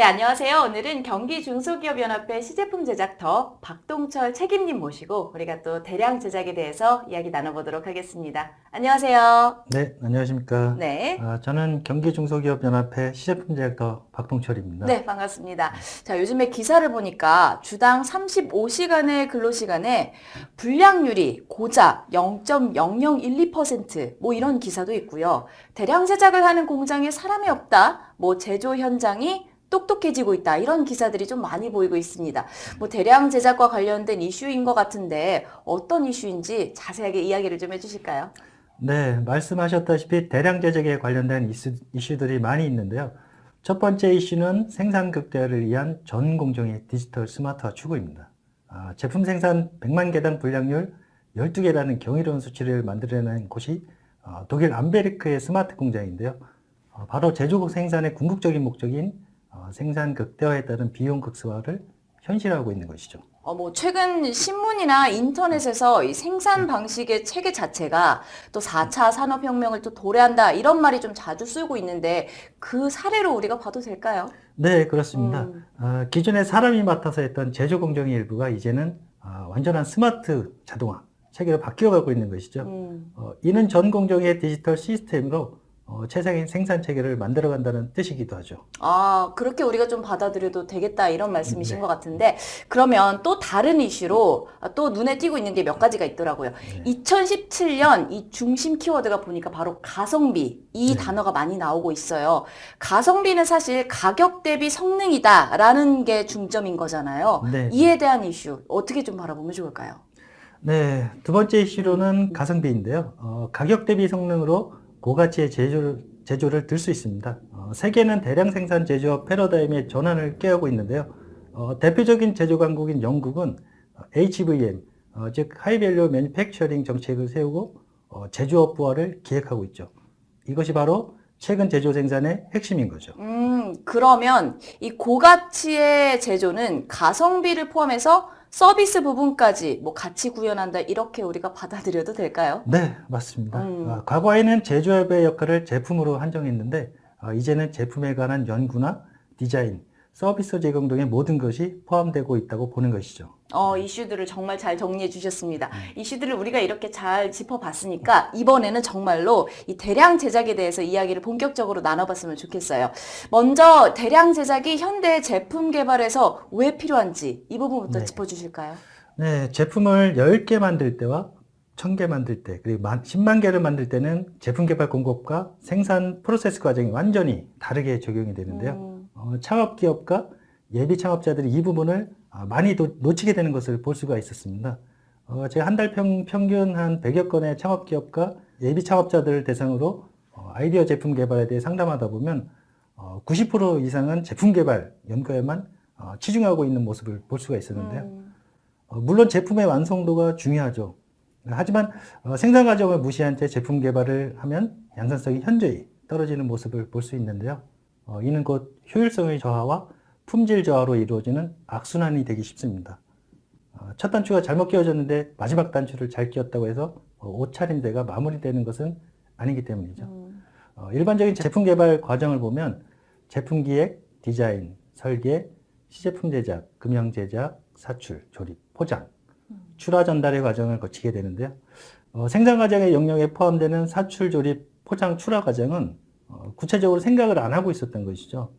네, 안녕하세요. 오늘은 경기 중소기업연합회 시제품 제작터 박동철 책임님 모시고 우리가 또 대량 제작에 대해서 이야기 나눠보도록 하겠습니다. 안녕하세요. 네, 안녕하십니까. 네. 아, 저는 경기중소기업연합회 시제품 제작터 박동철입니다. 네, 반갑습니다. 자, 요즘에 기사를 보니까 주당 35시간의 근로시간에 불량률이 고작 0.0012%뭐 이런 기사도 있고요. 대량 제작을 하는 공장에 사람이 없다. 뭐 제조 현장이 똑똑해지고 있다. 이런 기사들이 좀 많이 보이고 있습니다. 뭐 대량 제작과 관련된 이슈인 것 같은데 어떤 이슈인지 자세하게 이야기를 좀 해주실까요? 네, 말씀하셨다시피 대량 제작에 관련된 이슈, 이슈들이 많이 있는데요. 첫 번째 이슈는 생산 극대화를 위한 전 공정의 디지털 스마트화 추구입니다. 아, 제품 생산 100만 개당 불량률 12개라는 경이로운 수치를 만들어낸 곳이 어, 독일 암베르크의 스마트 공장인데요. 어, 바로 제조국 생산의 궁극적인 목적인 어, 생산 극대화에 따른 비용 극소화를 현실화하고 있는 것이죠. 어, 뭐, 최근 신문이나 인터넷에서 이 생산 방식의 체계 자체가 또 4차 산업혁명을 또 도래한다, 이런 말이 좀 자주 쓰고 있는데, 그 사례로 우리가 봐도 될까요? 네, 그렇습니다. 음. 아, 기존에 사람이 맡아서 했던 제조 공정의 일부가 이제는 아, 완전한 스마트 자동화 체계로 바뀌어가고 있는 것이죠. 음. 어, 이는 전 공정의 디지털 시스템으로 어, 최상의 생산 체계를 만들어간다는 뜻이기도 하죠. 아, 그렇게 우리가 좀 받아들여도 되겠다, 이런 말씀이신 네. 것 같은데, 그러면 또 다른 이슈로 아, 또 눈에 띄고 있는 게 몇 가지가 있더라고요. 네. 2017년 이 중심 키워드가 보니까 바로 가성비, 이 네. 단어가 많이 나오고 있어요. 가성비는 사실 가격 대비 성능이다 라는 게 중점인 거잖아요. 네. 이에 대한 이슈, 어떻게 좀 바라보면 좋을까요? 네, 두 번째 이슈로는 가성비인데요. 어, 가격 대비 성능으로 고가치의 제조를, 제조를 들 수 있습니다. 어, 세계는 대량 생산 제조업 패러다임의 전환을 꾀하고 있는데요. 어, 대표적인 제조 강국인 영국은 어, HVM, 어, 즉 하이밸류 매니팩처링 정책을 세우고 어, 제조업 부활을 기획하고 있죠. 이것이 바로 최근 제조 생산의 핵심인 거죠. 음, 그러면 이 고가치의 제조는 가성비를 포함해서 서비스 부분까지 뭐 같이 구현한다 이렇게 우리가 받아들여도 될까요? 네, 맞습니다. 음. 아, 과거에는 제조업의 역할을 제품으로 한정했는데 아, 이제는 제품에 관한 연구나 디자인, 서비스 제공 등의 모든 것이 포함되고 있다고 보는 것이죠. 어, 이슈들을 정말 잘 정리해 주셨습니다. 이슈들을 우리가 이렇게 잘 짚어봤으니까 이번에는 정말로 이 대량 제작에 대해서 이야기를 본격적으로 나눠봤으면 좋겠어요. 먼저 대량 제작이 현대 제품 개발에서 왜 필요한지 이 부분부터 네. 짚어주실까요? 네, 제품을 10개 만들 때와 1000개 만들 때, 그리고 만- 10만 개를 만들 때는 제품 개발 공급과 생산 프로세스 과정이 완전히 다르게 적용이 되는데요. 음, 어, 창업 기업과 예비 창업자들이 이 부분을 아, 많이 노- 놓치게 되는 것을 볼 수가 있었습니다. 어, 제가 한 달 평균 한 100여 건의 창업 기업과 예비 창업자들을 대상으로 어, 아이디어 제품 개발에 대해 상담하다 보면 어, 90% 이상은 제품 개발 연구에만 어, 치중하고 있는 모습을 볼 수가 있었는데요. 음, 어, 물론 제품의 완성도가 중요하죠. 하지만 어, 생산 과정을 무시한 채 제품 개발을 하면 양산성이 현저히 떨어지는 모습을 볼 수 있는데요. 어, 이는 곧 효율성의 저하와 품질 저하로 이루어지는 악순환이 되기 쉽습니다. 어, 첫 단추가 잘못 끼워졌는데 마지막 단추를 잘 끼웠다고 해서 어, 옷차림대가 마무리되는 것은 아니기 때문이죠. 음, 어, 일반적인 제품 개발 과정을 보면 제품 기획, 디자인, 설계, 시제품 제작, 금형 제작, 사출, 조립, 포장, 출하 전달의 과정을 거치게 되는데요. 어, 생산 과정의 영역에 포함되는 사출, 조립, 포장, 출하 과정은 어, 구체적으로 생각을 안 하고 있었던 것이죠.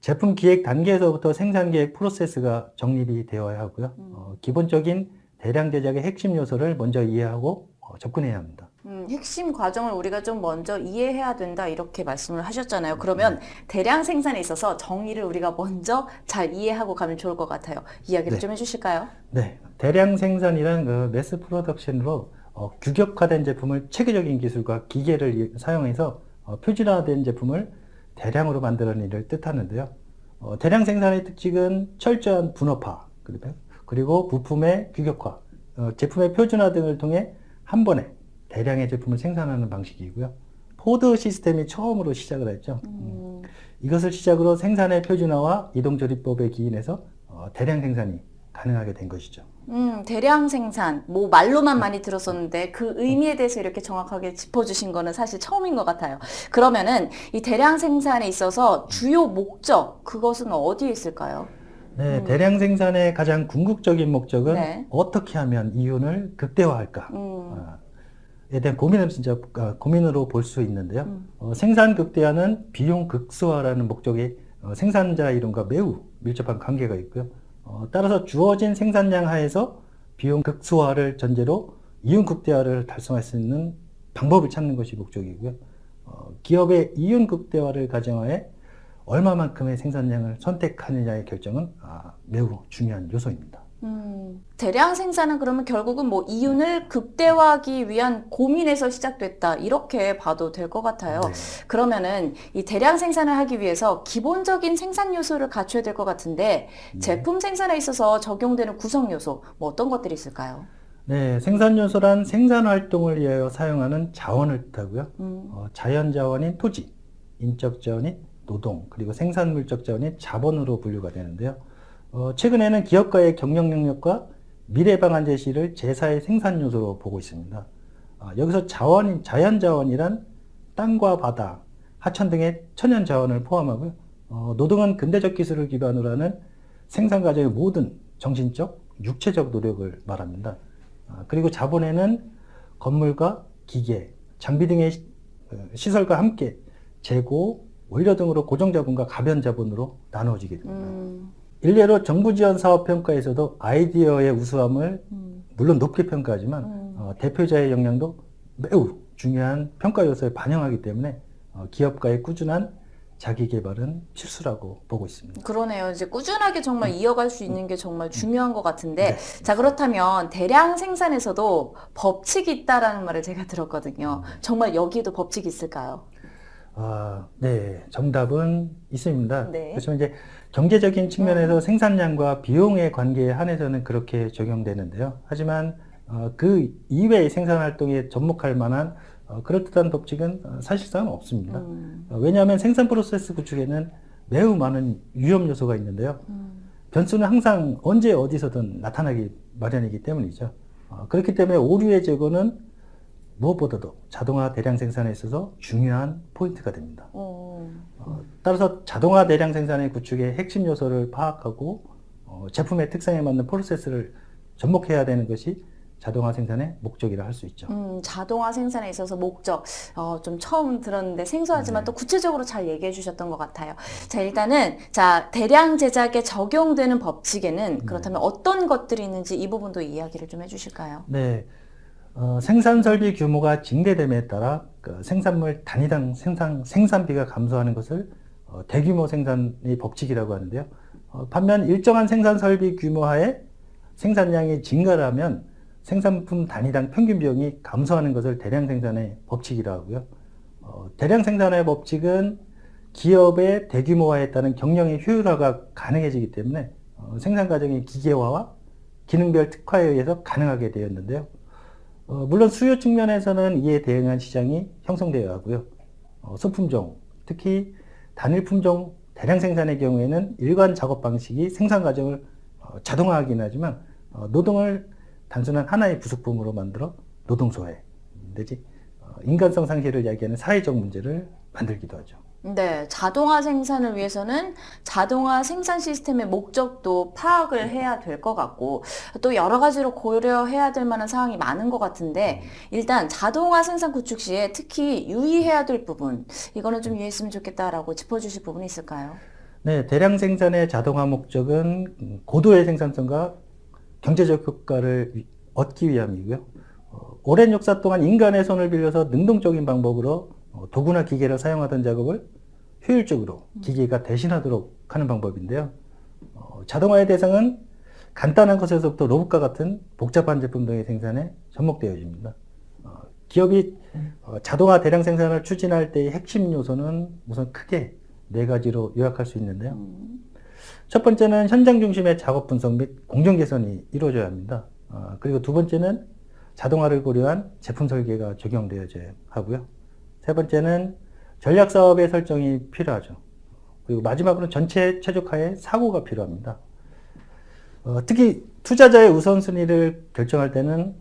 제품 기획 단계에서부터 생산 계획 프로세스가 정립이 되어야 하고요. 어, 기본적인 대량 제작의 핵심 요소를 먼저 이해하고 어, 접근해야 합니다. 음, 핵심 과정을 우리가 좀 먼저 이해해야 된다 이렇게 말씀을 하셨잖아요. 그러면 대량 생산에 있어서 정의를 우리가 먼저 잘 이해하고 가면 좋을 것 같아요. 이야기를 네. 좀 해주실까요? 네, 대량 생산이란 그 매스 프로덕션으로 어, 규격화된 제품을 체계적인 기술과 기계를 이- 사용해서 어, 표준화된 제품을 대량으로 만드는 일을 뜻하는데요. 어, 대량 생산의 특징은 철저한 분업화, 그리고- 부품의 규격화, 어, 제품의 표준화 등을 통해 한 번에 대량의 제품을 생산하는 방식이고요. 포드 시스템이 처음으로 시작을 했죠. 음, 이것을 시작으로 생산의 표준화와 이동조립법에 기인해서 어, 대량 생산이 가능하게 된 것이죠. 음, 대량 생산, 뭐 말로만 많이 들었었는데 그 의미에 대해서 이렇게 정확하게 짚어주신 거는 사실 처음인 것 같아요. 그러면은 이 대량 생산에 있어서 주요 목적, 그것은 어디에 있을까요? 네, 대량 생산의 가장 궁극적인 목적은 네. 어떻게 하면 이윤을 극대화할까? 음, 아, 에 대한 고민을 진짜 아, 고민으로 볼 수 있는데요. 음. 어, 생산 극대화는 비용 극소화라는 목적이 어, 생산자 이론과 매우 밀접한 관계가 있고요. 어, 따라서 주어진 생산량 하에서 비용 극소화를 전제로 이윤 극대화를 달성할 수 있는 방법을 찾는 것이 목적이고요. 어, 기업의 이윤 극대화를 가정하에 얼마만큼의 생산량을 선택하느냐의 결정은 아, 매우 중요한 요소입니다. 음, 대량 생산은 그러면 결국은 뭐 이윤을 극대화하기 위한 고민에서 시작됐다. 이렇게 봐도 될 것 같아요. 네. 그러면은 이 대량 생산을 하기 위해서 기본적인 생산 요소를 갖춰야 될 것 같은데 네. 제품 생산에 있어서 적용되는 구성 요소 뭐 어떤 것들이 있을까요? 네, 생산 요소란 생산 활동을 위하여 사용하는 자원을 뜻하고요. 음, 어, 자연 자원인 토지, 인적 자원인 노동, 그리고 생산 물적 자원인 자본으로 분류가 되는데요. 어, 최근에는 기업가의 경영 능력과 미래 방안 제시를 제4의 생산 요소로 보고 있습니다. 아, 여기서 자원인 자연 자원이란 땅과 바다, 하천 등의 천연 자원을 포함하고요. 어, 노동은 근대적 기술을 기반으로 하는 생산 과정의 모든 정신적, 육체적 노력을 말합니다. 아, 그리고 자본에는 건물과 기계, 장비 등의 시- 어, 시설과 함께 재고, 원료 등으로 고정자본과 가변자본으로 나누어지게 됩니다. 음, 일례로 정부 지원 사업 평가에서도 아이디어의 우수함을 음, 물론 높게 평가하지만 음. 어, 대표자의 역량도 매우 중요한 평가 요소에 반영하기 때문에 어, 기업가의 꾸준한 자기 개발은 필수라고 보고 있습니다. 그러네요. 이제 꾸준하게 정말 이어갈 수 있는 게 정말 중요한 것 같은데, 네. 자, 그렇다면 대량 생산에서도 법칙이 있다라는 말을 제가 들었거든요. 정말 여기에도 법칙이 있을까요? 아, 네, 정답은 있습니다. 네. 그렇지만 이제 경제적인 측면에서 생산량과 비용의 관계에 한해서는 그렇게 적용되는데요. 하지만 어, 그 이외의 생산 활동에 접목할 만한 어, 그럴듯한 법칙은 어, 사실상 없습니다. 음, 어, 왜냐하면 생산 프로세스 구축에는 매우 많은 위험 요소가 있는데요. 음, 변수는 항상 언제 어디서든 나타나기 마련이기 때문이죠. 어, 그렇기 때문에 오류의 제거는 무엇보다도 자동화 대량 생산에 있어서 중요한 포인트가 됩니다. 어, 어, 따라서 자동화 대량 생산의 구축의 핵심 요소를 파악하고 어, 제품의 특성에 맞는 프로세스를 접목해야 되는 것이 자동화 생산의 목적이라 할 수 있죠. 음, 자동화 생산에 있어서 목적, 어, 좀 처음 들었는데 생소하지만 네. 또 구체적으로 잘 얘기해 주셨던 것 같아요. 자, 일단은, 자, 대량 제작에 적용되는 네. 법칙에는 그렇다면 어떤 것들이 있는지 이 부분도 이야기를 좀 해주실까요? 네, 어, 생산 설비 규모가 증대됨에 따라 그 생산물 단위당 생산, 생산비가 감소하는 것을 어, 대규모 생산의 법칙이라고 하는데요. 어, 반면 일정한 생산 설비 규모하에 생산량이 증가하면 생산품 단위당 평균 비용이 감소하는 것을 대량 생산의 법칙이라고 하고요. 어, 대량 생산의 법칙은 기업의 대규모화에 따른 경영의 효율화가 가능해지기 때문에 어, 생산 과정의 기계화와 기능별 특화에 의해서 가능하게 되었는데요. 어, 물론 수요 측면에서는 이에 대응한 시장이 형성되어야 하고요. 어, 소품종, 특히 단일 품종 대량 생산의 경우에는 일관 작업 방식이 생산 과정을 어, 자동화하긴 하지만 어, 노동을 단순한 하나의 부속품으로 만들어 노동 소외 내지 어, 인간성 상실을 이야기하는 사회적 문제를 만들기도 하죠. 네, 자동화 생산을 위해서는 자동화 생산 시스템의 목적도 파악을 해야 될 것 같고 또 여러 가지로 고려해야 될 만한 사항이 많은 것 같은데 일단 자동화 생산 구축 시에 특히 유의해야 될 부분 이거는 좀 유의했으면 좋겠다라고 짚어주실 부분이 있을까요? 네, 대량 생산의 자동화 목적은 음, 고도의 생산성과 경제적 효과를 위- 얻기 위함이고요. 어, 오랜 역사 동안 인간의 손을 빌려서 능동적인 방법으로 어, 도구나 기계를 사용하던 작업을 효율적으로 기계가 대신하도록 하는 방법인데요. 어, 자동화의 대상은 간단한 것에서부터 로봇과 같은 복잡한 제품 등의 생산에 접목되어집니다. 어, 기업이 어, 자동화 대량 생산을 추진할 때의 핵심 요소는 우선 크게 네 가지로 요약할 수 있는데요. 음, 첫 번째는 현장 중심의 작업 분석 및 공정 개선이 이루어져야 합니다. 어, 그리고 두 번째는 자동화를 고려한 제품 설계가 적용되어져야 하고요. 세 번째는 전략 사업의 설정이 필요하죠. 그리고 마지막으로는 전체 최적화의 사고가 필요합니다. 어, 특히 투자자의 우선순위를 결정할 때는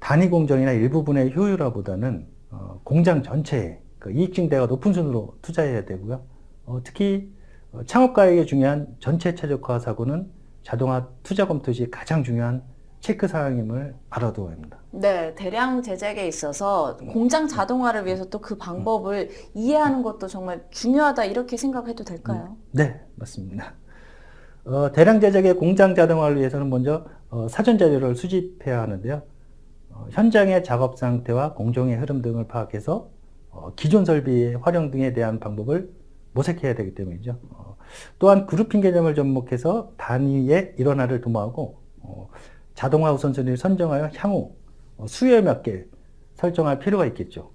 단위 공정이나 일부분의 효율화보다는 어, 공장 전체의 그 이익 증대가 높은 순으로 투자해야 되고요. 어, 특히 어, 창업가에게 중요한 전체 최적화 사고는 자동화 투자 검토 시 가장 중요한 체크 사항임을 알아두어야 합니다. 네, 대량 제작에 있어서 공장 자동화를 위해서 또 그 방법을 이해하는 것도 정말 중요하다 이렇게 생각해도 될까요? 네, 맞습니다. 어, 대량 제작의 공장 자동화를 위해서는 먼저 어, 사전 자료를 수집해야 하는데요. 어, 현장의 작업 상태와 공정의 흐름 등을 파악해서 어, 기존 설비의 활용 등에 대한 방법을 모색해야 되기 때문이죠. 어, 또한 그룹핑 개념을 접목해서 단위의 일원화를 도모하고 어, 자동화 우선순위를 선정하여 향후 어, 수요에 맞게 설정할 필요가 있겠죠.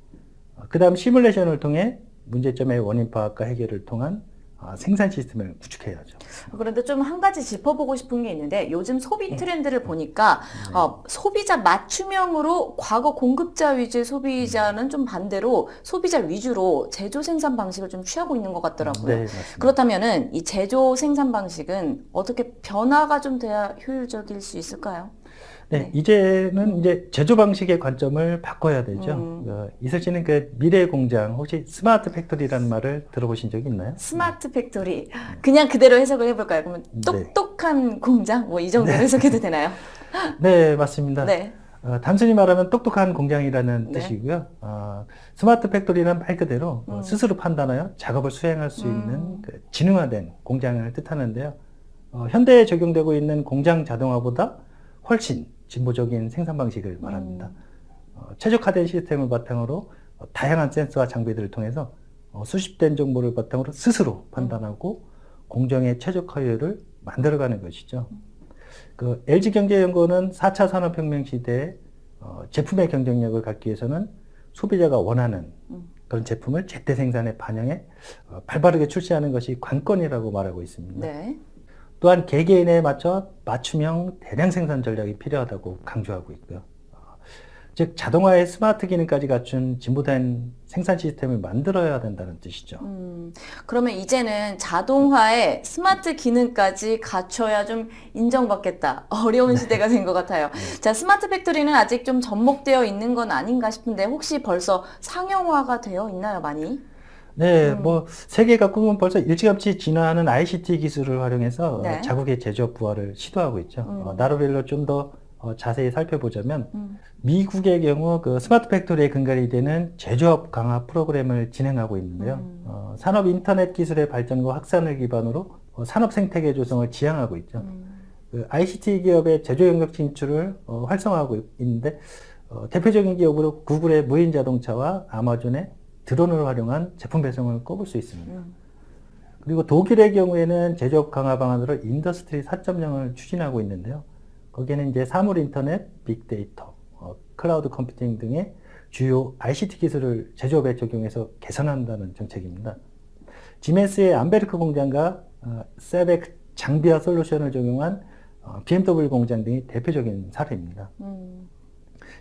그 다음 시뮬레이션을 통해 문제점의 원인 파악과 해결을 통한 아, 생산 시스템을 구축해야죠. 그런데 좀 한 가지 짚어보고 싶은 게 있는데 요즘 소비 트렌드를 보니까 어, 소비자 맞춤형으로 과거 공급자 위주의 소비자는 좀 반대로 소비자 위주로 제조 생산 방식을 좀 취하고 있는 것 같더라고요. 네, 맞습니다. 그렇다면 은 이 제조 생산 방식은 어떻게 변화가 좀 돼야 효율적일 수 있을까요? 네, 네. 이제는 이제 제조 방식의 관점을 바꿔야 되죠. 음. 어, 이슬 씨는 그 미래 공장 혹시 스마트 팩토리라는 말을 들어보신 적이 있나요? 스마트 팩토리 그냥 그대로 해석을 해볼까요? 그러면 네. 똑똑한 공장 뭐 이 정도로 해석해도 되나요? 네, 맞습니다. 네. 어, 단순히 말하면 똑똑한 공장이라는 네. 뜻이고요. 어, 스마트 팩토리는 말 그대로 어, 음. 스스로 판단하여 작업을 수행할 수 음. 있는 그 지능화된 공장을 뜻하는데요. 어, 현대에 적용되고 있는 공장 자동화보다 훨씬 진보적인 생산 방식을 말합니다. 음. 어, 최적화된 시스템을 바탕으로 어, 다양한 센서와 장비들을 통해서 어, 수집된 정보를 바탕으로 스스로 판단하고 공정의 최적화율을 만들어가는 것이죠. 그 LG경제연구원은 4차 산업혁명 시대에 어, 제품의 경쟁력을 갖기 위해서는 소비자가 원하는 음. 그런 제품을 제때 생산에 반영해 어, 발빠르게 출시하는 것이 관건이라고 말하고 있습니다. 네. 또한 개개인에 맞춰 맞춤형 대량 생산 전략이 필요하다고 강조하고 있고요. 어, 즉 자동화의 스마트 기능까지 갖춘 진보된 생산 시스템을 만들어야 된다는 뜻이죠. 음, 그러면 이제는 자동화에 스마트 기능까지 갖춰야 좀 인정받겠다. 어려운 시대가 된 것 같아요. 자, 스마트 팩토리는 아직 좀 접목되어 있는 건 아닌가 싶은데 혹시 벌써 상용화가 되어 있나요, 많이? 네, 음. 뭐 세계 각국은 벌써 일찌감치 진화하는 ICT 기술을 활용해서 네. 어, 자국의 제조업 부활을 시도하고 있죠. 음. 어, 나라별로 좀더 어, 자세히 살펴보자면 음. 미국의 경우 그 스마트 팩토리의 근간이 되는 제조업 강화 프로그램을 진행하고 있는데요. 음. 어, 산업 인터넷 기술의 발전과 확산을 기반으로 어, 산업 생태계 조성을 지향하고 있죠. 음. 그 ICT 기업의 제조 영역 진출을 어, 활성화하고 있는데 어, 대표적인 기업으로 구글의 무인 자동차와 아마존의 드론을 활용한 제품 배송을 꼽을 수 있습니다. 음. 그리고 독일의 경우에는 제조업 강화 방안으로 인더스트리 4.0을 추진하고 있는데요. 거기에는 이제 사물 인터넷, 빅데이터, 어, 클라우드 컴퓨팅 등의 주요 ICT 기술을 제조업에 적용해서 개선한다는 정책입니다. 지멘스의 암베르크 공장과 어, 세벡 장비화 솔루션을 적용한 어, BMW 공장 등이 대표적인 사례입니다. 음.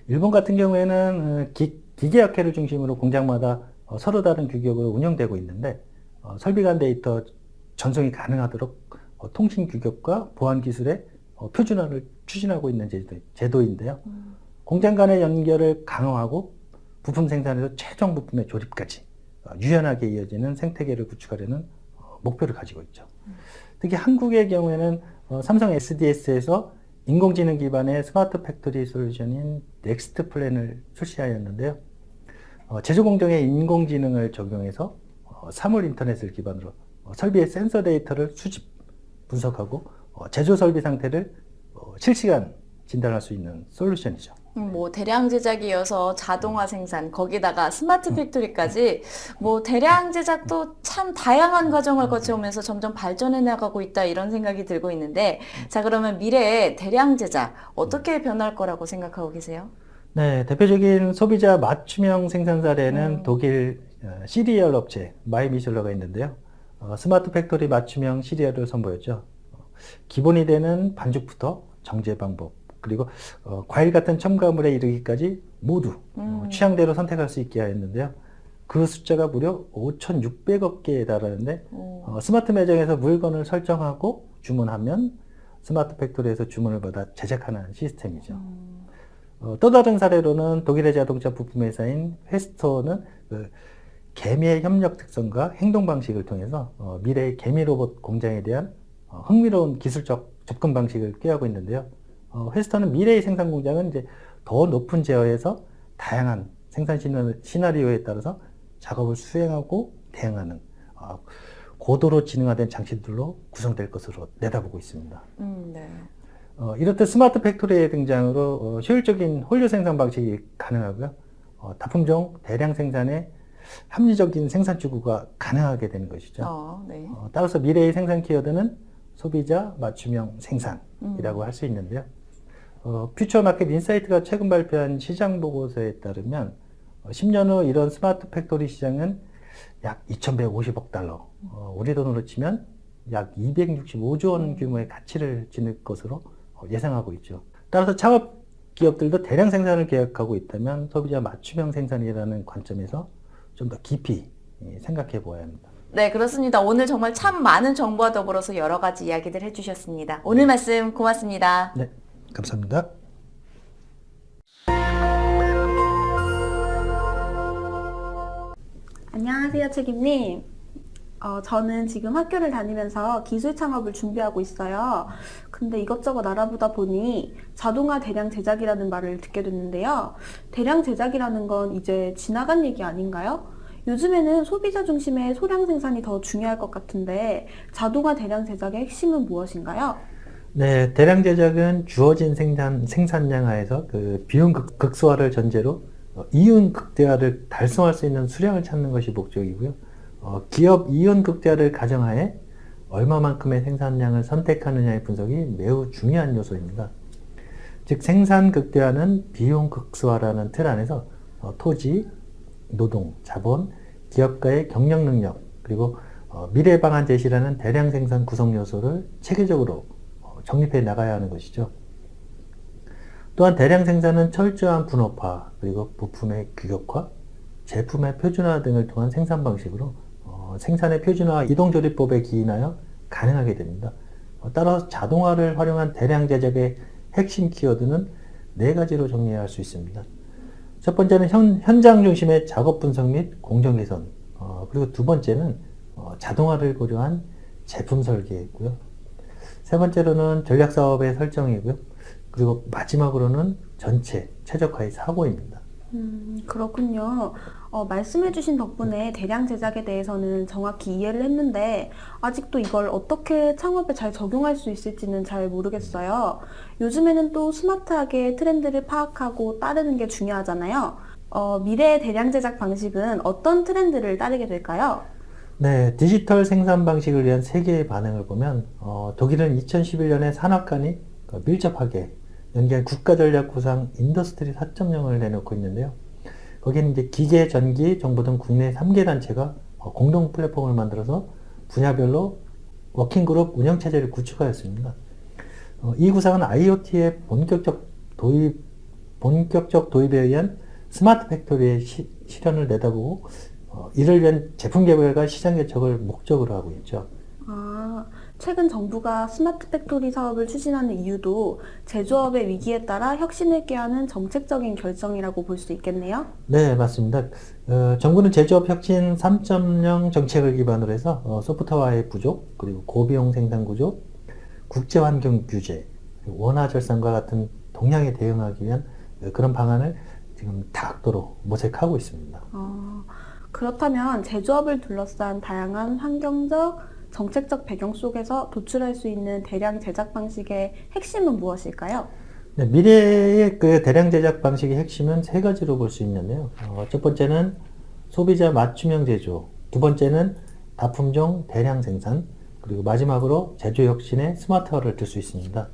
일본 같은 경우에는 어, 기, 기계학회를 중심으로 공장마다 어, 서로 다른 규격으로 운영되고 있는데 어, 설비 간 데이터 전송이 가능하도록 어, 통신 규격과 보안 기술의 어, 표준화를 추진하고 있는 제도, 제도 인데요. 음. 공장 간의 연결을 강화하고 부품 생산에서 최종 부품의 조립까지 어, 유연하게 이어지는 생태계를 구축하려는 어, 목표를 가지고 있죠. 특히 한국의 경우에는 어, 삼성 SDS에서 인공지능 기반의 스마트 팩토리 솔루션인 Nexplant를 출시하였는데요. 어, 제조 공정에 인공지능을 적용해서 어, 사물 인터넷을 기반으로 어, 설비의 센서 데이터를 수집, 분석하고 어, 제조 설비 상태를 어, 실시간 진단할 수 있는 솔루션이죠. 음, 뭐 대량 제작이어서 자동화 생산 거기다가 스마트 팩토리까지 뭐 대량 제작도 참 다양한 과정을 거쳐오면서 점점 발전해 나가고 있다 이런 생각이 들고 있는데 자 그러면 미래의 대량 제작 어떻게 변할 거라고 생각하고 계세요? 네, 대표적인 소비자 맞춤형 생산 사례는 음. 독일 어, 시리얼 업체 mymuesli가 있는데요. 어, smart factory 맞춤형 시리얼을 선보였죠. 어, 기본이 되는 반죽부터 정제 방법, 그리고 어, 과일 같은 첨가물에 이르기까지 모두 어, 음. 취향대로 선택할 수 있게 하였는데요. 그 숫자가 무려 5,600억 개에 달하는데 오. 어, 스마트 매장에서 물건을 설정하고 주문하면 smart factory에서 주문을 받아 제작하는 시스템이죠. 음. 어, 또 다른 사례로는 독일의 자동차 부품 회사인 Festo는 그 개미의 협력 특성과 행동 방식을 통해서 어, 미래의 개미 로봇 공장에 대한 어, 흥미로운 기술적 접근 방식을 꾀하고 있는데요. 어, Festo는 미래의 생산 공장은 이제 더 높은 제어에서 다양한 생산 시나- 시나리오에 따라서 작업을 수행하고 대응하는 어, 고도로 지능화된 장치들로 구성될 것으로 내다보고 있습니다. 음, 네. 어, 이렇듯 smart factory의 등장으로 어, 효율적인 혼류 생산 방식이 가능하고요. 어, 다품종 대량 생산에 합리적인 생산 추구가 가능하게 되는 것이죠. 어, 네. 어, 따라서 미래의 생산 키워드는 소비자 맞춤형 생산이라고 음. 할수 있는데요. 어, 퓨처마켓 인사이트가 최근 발표한 시장 보고서에 따르면 어, 10년 후 이런 smart factory 시장은 약 2,150억 달러, 어, 우리 돈으로 치면 약 265조 원 규모의 가치를 지닐 것으로 어, 예상하고 있죠. 따라서 창업 기업들도 대량 생산을 계획하고 있다면 소비자 맞춤형 생산이라는 관점에서 좀 더 깊이 예, 생각해 보아야 합니다. 네, 그렇습니다. 오늘 정말 참 많은 정보와 더불어서 여러 가지 이야기들 해주셨습니다. 오늘 말씀 고맙습니다. 네, 감사합니다. 안녕하세요, 책임님. 어, 저는 지금 학교를 다니면서 기술 창업을 준비하고 있어요. 근데 이것저것 알아보다 보니 자동화 대량 제작이라는 말을 듣게 됐는데요. 대량 제작이라는 건 이제 지나간 얘기 아닌가요? 요즘에는 소비자 중심의 소량 생산이 더 중요할 것 같은데 자동화 대량 제작의 핵심은 무엇인가요? 네, 대량 제작은 주어진 생산, 생산량 하에서 그 비용 극, 극소화를 전제로 어, 이윤 극대화를 달성할 수 있는 수량을 찾는 것이 목적이고요. 어, 기업 이윤 극대화를 가정하에 얼마만큼의 생산량을 선택하느냐의 분석이 매우 중요한 요소입니다. 즉 생산 극대화는 비용 극소화라는 틀 안에서 어, 토지, 노동, 자본, 기업가의 경영 능력, 그리고 어, 미래 방안 제시라는 대량 생산 구성 요소를 체계적으로 어, 정립해 나가야 하는 것이죠. 또한 대량 생산은 철저한 분업화, 그리고 부품의 규격화, 제품의 표준화 등을 통한 생산 방식으로 어, 생산의 표준화 이동조리법에 기인하여 가능하게 됩니다. 어, 따라서 자동화를 활용한 대량 제작의 핵심 키워드는 네 가지로 정리해야 할 수 있습니다. 첫 번째는 현, 현장 중심의 작업 분석 및 공정 개선, 어, 그리고 두 번째는 어, 자동화를 고려한 제품 설계이고요. 세 번째로는 전략 사업의 설정이고요. 그리고 마지막으로는 전체 최적화의 사고입니다. 음, 그렇군요. 어, 말씀해주신 덕분에 대량 제작에 대해서는 정확히 이해를 했는데, 아직도 이걸 어떻게 창업에 잘 적용할 수 있을지는 잘 모르겠어요. 요즘에는 또 스마트하게 트렌드를 파악하고 따르는 게 중요하잖아요. 어, 미래의 대량 제작 방식은 어떤 트렌드를 따르게 될까요? 네, 디지털 생산 방식을 위한 세계의 반응을 보면 어, 독일은 2011년에 산학관이 그 밀접하게 연계한 국가전략 구상 Industry 4.0을 내놓고 있는데요. 거기는 이제 기계, 전기, 정보 등 국내 3개 단체가 어, 공동 플랫폼을 만들어서 분야별로 working group 운영체제를 구축하였습니다. 어, 이 구상은 IoT의 본격적 도입, 본격적 도입에 의한 smart factory의 시, 실현을 내다보고 어, 이를 위한 제품 개발과 시장 개척을 목적으로 하고 있죠. 아, 최근 정부가 smart factory 사업을 추진하는 이유도 제조업의 위기에 따라 혁신을 꾀하는 정책적인 결정이라고 볼 수 있겠네요. 네, 맞습니다. 어, 정부는 제조업 혁신 3.0 정책을 기반으로 해서 어, 소프트웨어의 부족, 그리고 고비용 생산 구조, 국제 환경 규제, 원화 절상과 같은 동향에 대응하기 위한 어, 그런 방안을 지금 다각도로 모색하고 있습니다. 어, 그렇다면 제조업을 둘러싼 다양한 환경적, 정책적 배경 속에서 도출할 수 있는 대량 제작 방식의 핵심은 무엇일까요? 네, 미래의 그 대량 제작 방식의 핵심은 세 가지로 볼 수 있는데요. 어, 첫 번째는 소비자 맞춤형 제조, 두 번째는 다품종 대량 생산, 그리고 마지막으로 제조 혁신의 스마트화를 들 수 있습니다.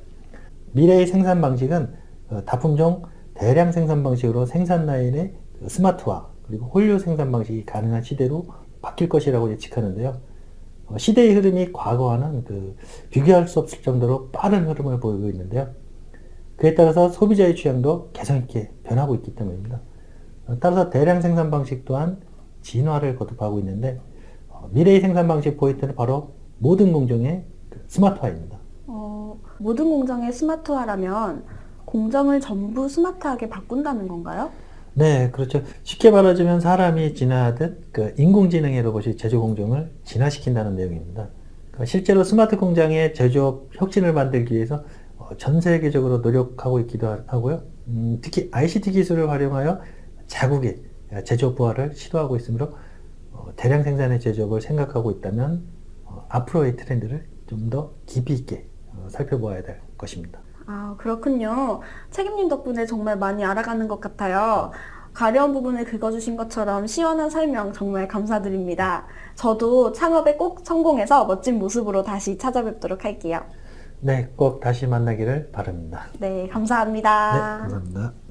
미래의 생산 방식은 어, 다품종 대량 생산 방식으로 생산 라인의 그 스마트화, 그리고 홀류 생산 방식이 가능한 시대로 바뀔 것이라고 예측하는데요. 어, 시대의 흐름이 과거와는 그 비교할 수 없을 정도로 빠른 흐름을 보이고 있는데요. 그에 따라서 소비자의 취향도 개성 있게 변하고 있기 때문입니다. 어, 따라서 대량 생산 방식 또한 진화를 거듭하고 있는데 어, 미래의 생산 방식 포인트는 바로 모든 공정의 그 스마트화입니다. 어, 모든 공정의 스마트화라면 공정을 전부 스마트하게 바꾼다는 건가요? 네, 그렇죠. 쉽게 말하자면 사람이 진화하듯 그 인공지능의 로봇이 제조 공정을 진화시킨다는 내용입니다. 그러니까 실제로 스마트 공장의 제조업 혁신을 만들기 위해서 어, 전 세계적으로 노력하고 있기도 하- 하고요. 음, 특히 ICT 기술을 활용하여 자국의 제조업 부활을 시도하고 있으므로 어, 대량 생산의 제조업을 생각하고 있다면 어, 앞으로의 트렌드를 좀 더 깊이 있게 어, 살펴보아야 될 것입니다. 아, 그렇군요. 책임님 덕분에 정말 많이 알아가는 것 같아요. 가려운 부분을 긁어주신 것처럼 시원한 설명 정말 감사드립니다. 저도 창업에 꼭 성공해서 멋진 모습으로 다시 찾아뵙도록 할게요. 네, 꼭 다시 만나기를 바랍니다. 네, 네, 감사합니다. 감사합니다.